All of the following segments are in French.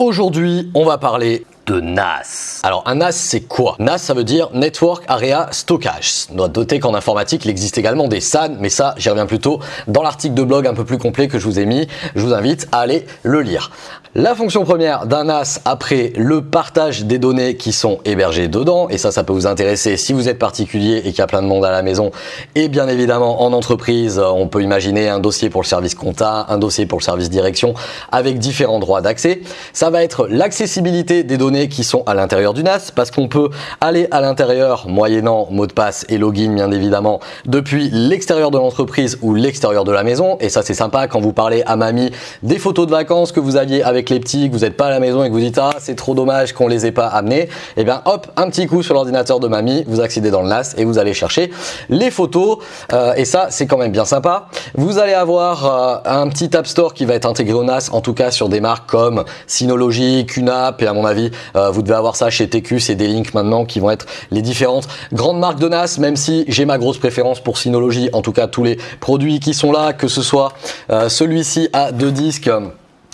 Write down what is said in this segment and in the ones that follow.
Aujourd'hui, on va parler NAS. Alors un NAS c'est quoi? NAS ça veut dire Network Area Stockage. Noter qu'en informatique il existe également des SAN mais ça j'y reviens plutôt dans l'article de blog un peu plus complet que je vous ai mis. Je vous invite à aller le lire. La fonction première d'un NAS après le partage des données qui sont hébergées dedans et ça ça peut vous intéresser si vous êtes particulier et qu'il y a plein de monde à la maison et bien évidemment en entreprise on peut imaginer un dossier pour le service compta, un dossier pour le service direction avec différents droits d'accès. Ça va être l'accessibilité des données qui sont à l'intérieur du NAS parce qu'on peut aller à l'intérieur moyennant mot de passe et login bien évidemment depuis l'extérieur de l'entreprise ou l'extérieur de la maison. Et ça c'est sympa quand vous parlez à mamie des photos de vacances que vous aviez avec les petits, que vous n'êtes pas à la maison et que vous dites ah c'est trop dommage qu'on les ait pas amenés. Et eh bien hop un petit coup sur l'ordinateur de mamie vous accédez dans le NAS et vous allez chercher les photos. Euh, et ça c'est quand même bien sympa. Vous allez avoir euh, un petit App Store qui va être intégré au NAS en tout cas sur des marques comme Synology, QNAP et à mon avis euh, vous devez avoir ça chez TQ, c'est des links maintenant qui vont être les différentes grandes marques de NAS, même si j'ai ma grosse préférence pour Synology, en tout cas tous les produits qui sont là, que ce soit euh, celui-ci à deux disques,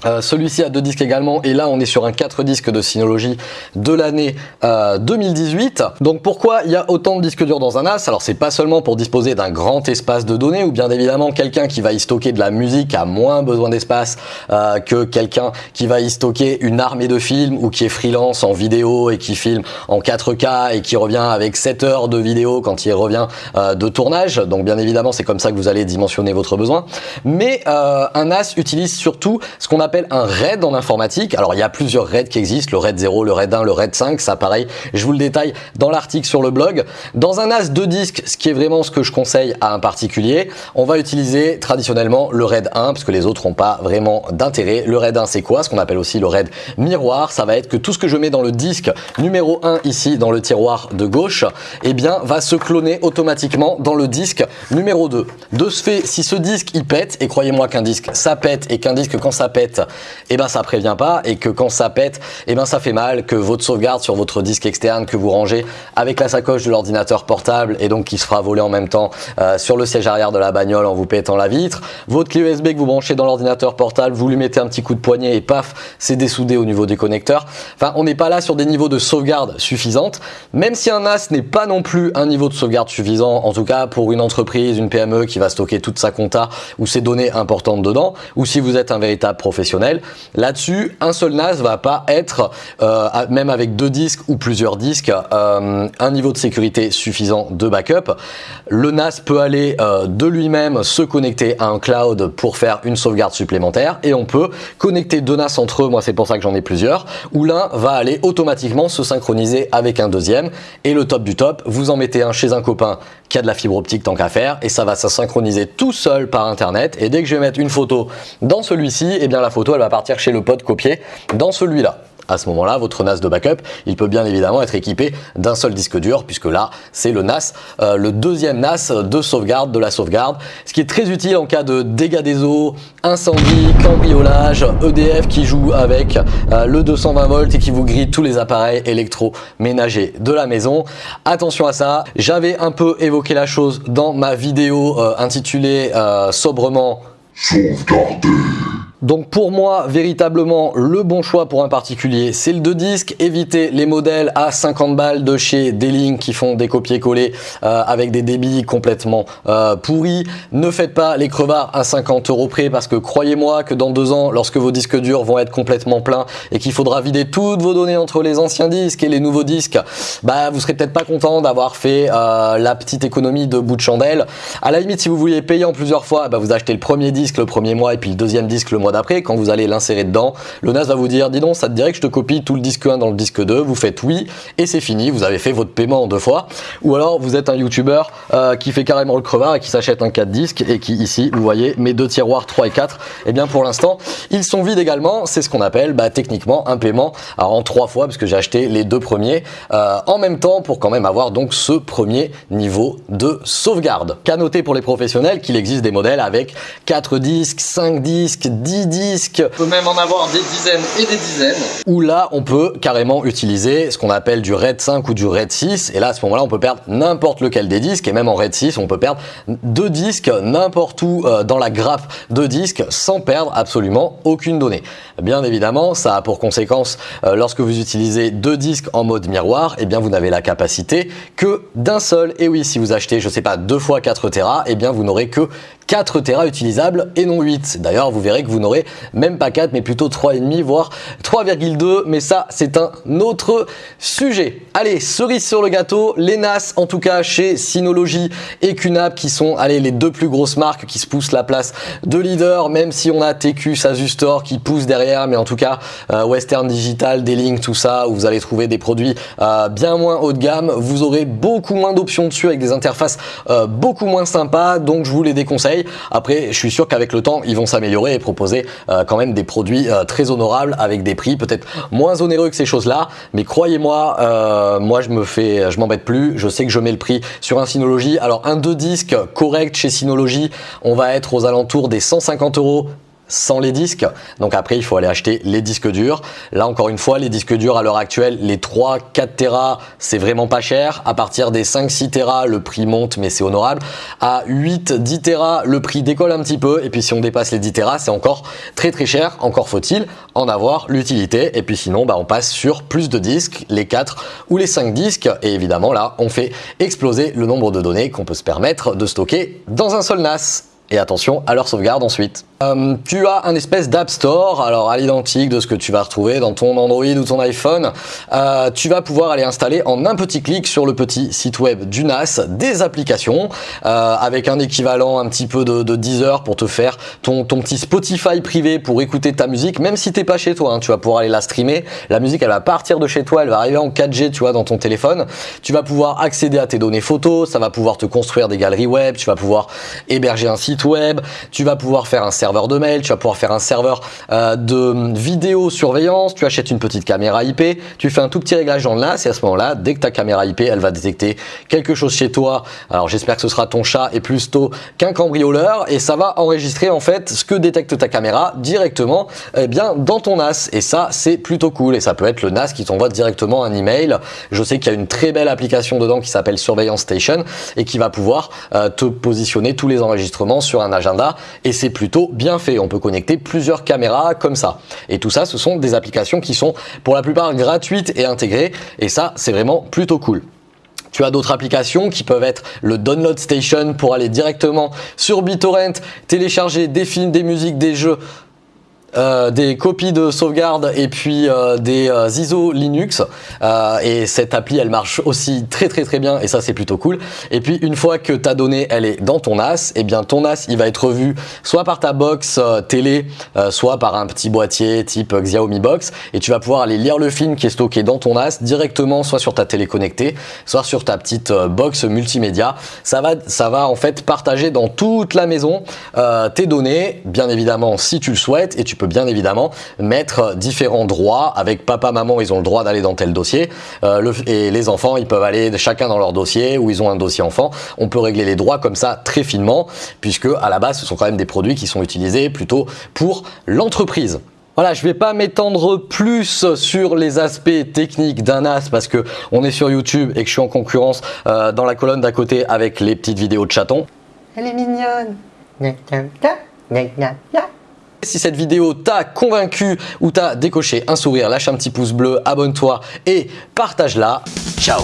euh, celui-ci a deux disques également et là on est sur un 4 disques de Synology de l'année 2018. Euh, Donc pourquoi il y a autant de disques durs dans un NAS Alors c'est pas seulement pour disposer d'un grand espace de données ou bien évidemment quelqu'un qui va y stocker de la musique a moins besoin d'espace euh, que quelqu'un qui va y stocker une armée de films ou qui est freelance en vidéo et qui filme en 4K et qui revient avec 7 heures de vidéo quand il revient de tournage. Donc bien évidemment c'est comme ça que vous allez dimensionner votre besoin. Mais un NAS utilise surtout ce qu'on appelle un RAID en informatique. Alors il y a plusieurs RAID qui existent, le RAID 0, le RAID 1, le RAID 5, ça pareil, je vous le détaille dans l'article sur le blog. Dans un NAS de disques, ce qui est vraiment ce que je conseille à un particulier, on va utiliser traditionnellement le RAID 1 parce que les autres n'ont pas vraiment d'intérêt. Le RAID 1 c'est quoi? Ce qu'on appelle aussi le RAID miroir, ça va être que tout ce que je mets dans le disque numéro 1 ici dans le tiroir de gauche, eh bien va se cloner automatiquement dans le disque numéro 2. De ce fait, si ce disque il pète, et croyez-moi qu'un disque ça pète et qu'un disque quand ça pète, et eh ben ça prévient pas et que quand ça pète, eh ben ça fait mal, que votre sauvegarde sur votre disque externe que vous rangez avec la sacoche de l'ordinateur portable et donc qui se fera voler en même temps euh, sur le siège arrière de la bagnole en vous pétant la vitre, votre clé USB que vous branchez dans l'ordinateur portable, vous lui mettez un petit coup de poignet et paf, c'est dessoudé au niveau des connecteurs. Enfin, on n'est pas là sur des niveaux de sauvegarde suffisantes, même si un NAS n'est pas non plus un niveau de sauvegarde suffisant, en tout cas pour une entreprise, une PME qui va stocker toute sa compta ou ses données importantes dedans, ou si vous êtes un véritable professionnel Là-dessus, un seul NAS va pas être, euh, même avec deux disques ou plusieurs disques, euh, un niveau de sécurité suffisant de backup. Le NAS peut aller euh, de lui-même se connecter à un cloud pour faire une sauvegarde supplémentaire et on peut connecter deux NAS entre eux, moi c'est pour ça que j'en ai plusieurs, où l'un va aller automatiquement se synchroniser avec un deuxième. Et le top du top, vous en mettez un chez un copain qui a de la fibre optique tant qu'à faire et ça va se synchroniser tout seul par internet et dès que je vais mettre une photo dans celui-ci, eh bien la photo elle va partir chez le pote copier dans celui-là à ce moment-là, votre NAS de backup, il peut bien évidemment être équipé d'un seul disque dur, puisque là, c'est le NAS, euh, le deuxième NAS de sauvegarde de la sauvegarde, ce qui est très utile en cas de dégâts des eaux, incendie, cambriolage, EDF qui joue avec euh, le 220 volts et qui vous grille tous les appareils électroménagers de la maison. Attention à ça, j'avais un peu évoqué la chose dans ma vidéo euh, intitulée sobrement sauvegarder donc pour moi, véritablement, le bon choix pour un particulier, c'est le 2 disques. Évitez les modèles à 50 balles de chez D-Link qui font des copier-coller euh, avec des débits complètement euh, pourris. Ne faites pas les crevards à 50 euros près parce que croyez-moi que dans deux ans, lorsque vos disques durs vont être complètement pleins et qu'il faudra vider toutes vos données entre les anciens disques et les nouveaux disques, bah vous serez peut-être pas content d'avoir fait euh, la petite économie de bout de chandelle. À la limite, si vous vouliez payer en plusieurs fois, bah, vous achetez le premier disque le premier mois et puis le deuxième disque le mois d'après, quand vous allez l'insérer dedans, le NAS va vous dire, dis donc, ça te dirait que je te copie tout le disque 1 dans le disque 2, vous faites oui, et c'est fini, vous avez fait votre paiement en deux fois. Ou alors, vous êtes un YouTuber euh, qui fait carrément le crevard et qui s'achète un 4 disques et qui, ici, vous voyez, mes deux tiroirs 3 et 4, et eh bien pour l'instant, ils sont vides également, c'est ce qu'on appelle bah, techniquement un paiement en trois fois, parce que j'ai acheté les deux premiers euh, en même temps pour quand même avoir donc ce premier niveau de sauvegarde. Qu'à noter pour les professionnels qu'il existe des modèles avec 4 disques, 5 disques, 10 10 disques. On peut même en avoir des dizaines et des dizaines. Où là, on peut carrément utiliser ce qu'on appelle du RAID 5 ou du RAID 6. Et là, à ce moment-là, on peut perdre n'importe lequel des disques. Et même en RAID 6, on peut perdre deux disques n'importe où euh, dans la grappe de disques sans perdre absolument aucune donnée. Bien évidemment, ça a pour conséquence, euh, lorsque vous utilisez deux disques en mode miroir, et eh bien vous n'avez la capacité que d'un seul. Et oui, si vous achetez, je sais pas, deux fois 4 Tera, et eh bien vous n'aurez que 4 Tera utilisables et non 8. D'ailleurs, vous verrez que vous n'aurez même pas 4, mais plutôt 3,5, voire 3,2. Mais ça, c'est un autre sujet. Allez, cerise sur le gâteau, les NAS, en tout cas chez Synology et QNAP, qui sont allez, les deux plus grosses marques qui se poussent la place de leader, même si on a TQ, Asustor qui pousse derrière, mais en tout cas, euh, Western Digital, D-Link, tout ça, où vous allez trouver des produits euh, bien moins haut de gamme. Vous aurez beaucoup moins d'options dessus avec des interfaces euh, beaucoup moins sympas, donc je vous les déconseille. Après, je suis sûr qu'avec le temps, ils vont s'améliorer et proposer euh, quand même des produits euh, très honorables avec des prix peut-être moins onéreux que ces choses-là. Mais croyez-moi, euh, moi je me fais, je m'embête plus. Je sais que je mets le prix sur un Synology. Alors un deux disques correct chez Synology, on va être aux alentours des 150 euros sans les disques. Donc après, il faut aller acheter les disques durs. Là, encore une fois, les disques durs à l'heure actuelle, les 3, 4 Tera, c'est vraiment pas cher. À partir des 5, 6 Tera, le prix monte, mais c'est honorable. À 8, 10 Tera, le prix décolle un petit peu. Et puis si on dépasse les 10 Tera, c'est encore très très cher. Encore faut-il en avoir l'utilité. Et puis sinon, bah, on passe sur plus de disques, les 4 ou les 5 disques. Et évidemment, là, on fait exploser le nombre de données qu'on peut se permettre de stocker dans un seul NAS. Et attention à leur sauvegarde ensuite. Euh, tu as un espèce d'App Store, alors à l'identique de ce que tu vas retrouver dans ton Android ou ton iPhone. Euh, tu vas pouvoir aller installer en un petit clic sur le petit site web du NAS des applications euh, avec un équivalent un petit peu de, de, Deezer pour te faire ton, ton petit Spotify privé pour écouter ta musique, même si t'es pas chez toi. Hein, tu vas pouvoir aller la streamer. La musique, elle va partir de chez toi, elle va arriver en 4G, tu vois, dans ton téléphone. Tu vas pouvoir accéder à tes données photos, ça va pouvoir te construire des galeries web, tu vas pouvoir héberger un site web, tu vas pouvoir faire un serveur de mail, tu vas pouvoir faire un serveur euh, de vidéo surveillance, tu achètes une petite caméra IP, tu fais un tout petit réglage dans le NAS et à ce moment-là, dès que ta caméra IP, elle va détecter quelque chose chez toi, alors j'espère que ce sera ton chat et plus tôt qu'un cambrioleur et ça va enregistrer en fait ce que détecte ta caméra directement eh bien dans ton NAS et ça c'est plutôt cool et ça peut être le NAS qui t'envoie directement un email. Je sais qu'il y a une très belle application dedans qui s'appelle Surveillance Station et qui va pouvoir euh, te positionner tous les enregistrements sur un agenda et c'est plutôt bien fait. On peut connecter plusieurs caméras comme ça. Et tout ça, ce sont des applications qui sont pour la plupart gratuites et intégrées. Et ça, c'est vraiment plutôt cool. Tu as d'autres applications qui peuvent être le Download Station pour aller directement sur BitTorrent, télécharger des films, des musiques, des jeux euh, des copies de sauvegarde et puis euh, des euh, ISO Linux. Et cette appli elle marche aussi très très très bien. Et ça c'est plutôt cool. Et puis une fois que ta donnée elle est dans ton NAS et eh bien ton NAS il va être vu soit par ta box télé soit par un petit boîtier type Xiaomi Box. Et tu vas pouvoir aller lire le film qui est stocké dans ton NAS directement soit sur ta télé connectée soit sur ta petite box multimédia. Ça va, ça va en fait partager dans toute la maison tes données bien évidemment si tu le souhaites. Et tu bien évidemment mettre différents droits avec papa, maman, ils ont le droit d'aller dans tel dossier euh, et les enfants, ils peuvent aller chacun dans leur dossier ou ils ont un dossier enfant. On peut régler les droits comme ça très finement puisque à la base, ce sont quand même des produits qui sont utilisés plutôt pour l'entreprise. Voilà, je vais pas m'étendre plus sur les aspects techniques d'un NAS parce que on est sur YouTube et que je suis en concurrence euh, dans la colonne d'à côté avec les petites vidéos de chatons. Elle est mignonne. Si cette vidéo t'a convaincu ou t'a décoché un sourire, lâche un petit pouce bleu, abonne-toi et partage-la. Ciao